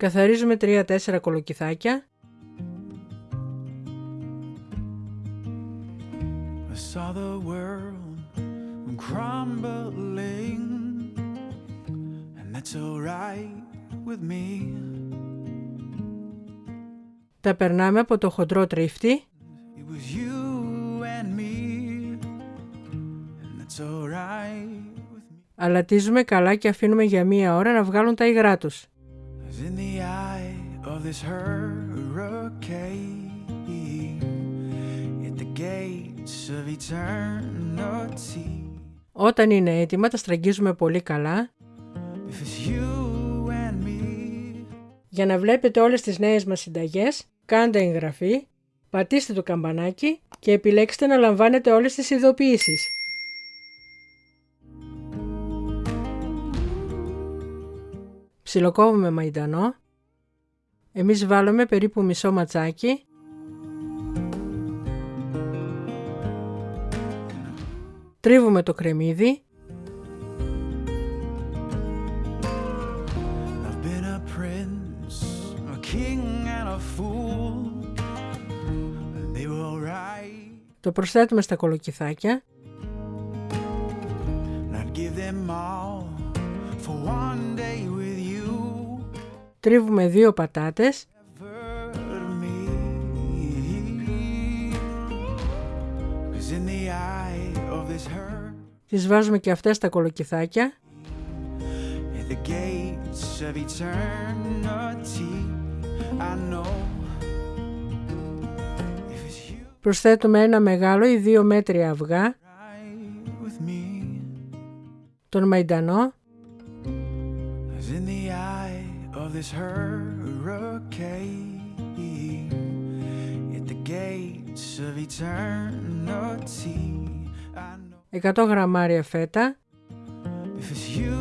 Καθαρίζουμε 3-4 κολοκυθάκια. I saw the world crumbling and that's alright with me. Τα περνάμε από το χοντρό τρίφτη. It was you and me and that's alright Αλατίζουμε καλά και αφήνουμε για μία ώρα να βγάλουν τα υγρά τους. Όταν είναι έτοιμα τα στραγγίζουμε πολύ καλά Για να βλέπετε όλες τις νέες μας συνταγές κάντε εγγραφή, πατήστε το καμπανάκι και επιλέξτε να λαμβάνετε όλες τις ειδοποιήσεις. Ψιλοκόβουμε μαϊντανό. Εμείς βάλουμε περίπου μισό ματσάκι. Τρίβουμε το κρεμμύδι. Το προσθέτουμε στα κολοκυθάκια. Τρίβουμε δύο πατάτες. Τις βάζουμε και αυτές στα κολοκυθάκια. Προσθέτουμε ένα μεγάλο ή δύο μέτρια αυγά, τον μαϊντανό this hurricane at the gates of eternity. 100 γραμμάρια φέτα. If it's you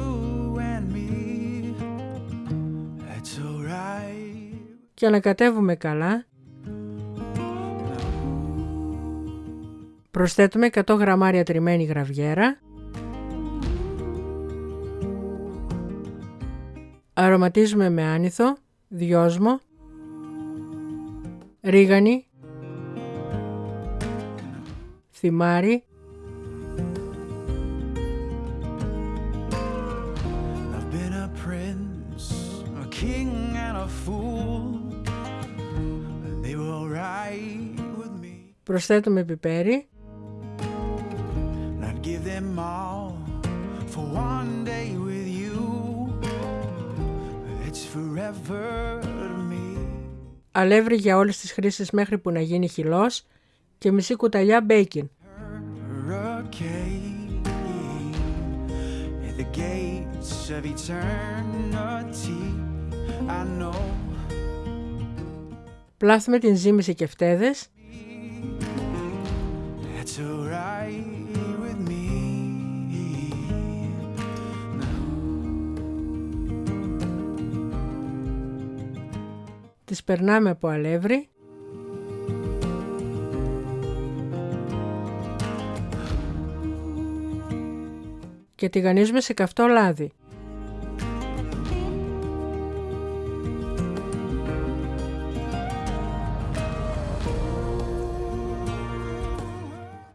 and me, that's alright. Και ανακατεύουμε καλά. Προσθέτουμε 100 γραμμάρια τριμμένη γραβιέρα. Αρωματίζουμε με άνηθο, δυόσμο, ρίγανη, θυμάρι, Προσθέτουμε πιπέρι. Αλεύρι για όλες τις χρήσεις μέχρι που να γίνει χυλός και μισή κουταλιά μπέικιν. Πλάθουμε την ζύμη και φτέδες τις περνάμε από αλεύρι και τηγανίζουμε σε καυτό λάδι.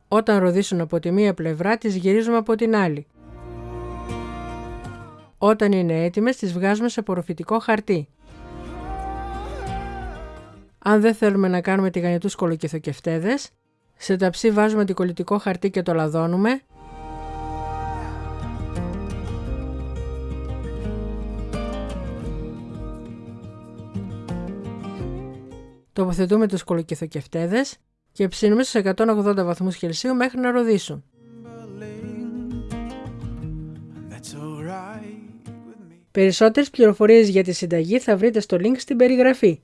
Όταν ροδίσουν από τη μία πλευρά τις γυρίζουμε από την άλλη. Όταν είναι έτοιμες τις βγάζουμε σε απορροφητικό χαρτί. Αν δεν θέλουμε να κάνουμε τηγανιτούς κολοκυθοκευτέδες, σε ταψί βάζουμε κολλητικό χαρτί και το λαδώνουμε. Τοποθετούμε τους κολοκυθοκευτέδες και ψήνουμε στους 180 βαθμούς Κελσίου μέχρι να ροδίσουν. Περισσότερες πληροφορίες για τη συνταγή θα βρείτε στο link στην περιγραφή.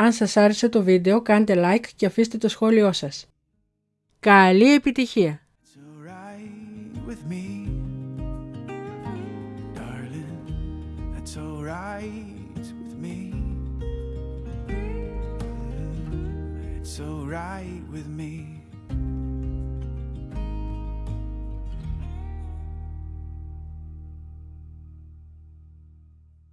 Αν σας άρεσε το βίντεο κάντε like και αφήστε το σχόλιο σας. Καλή επιτυχία! right with me.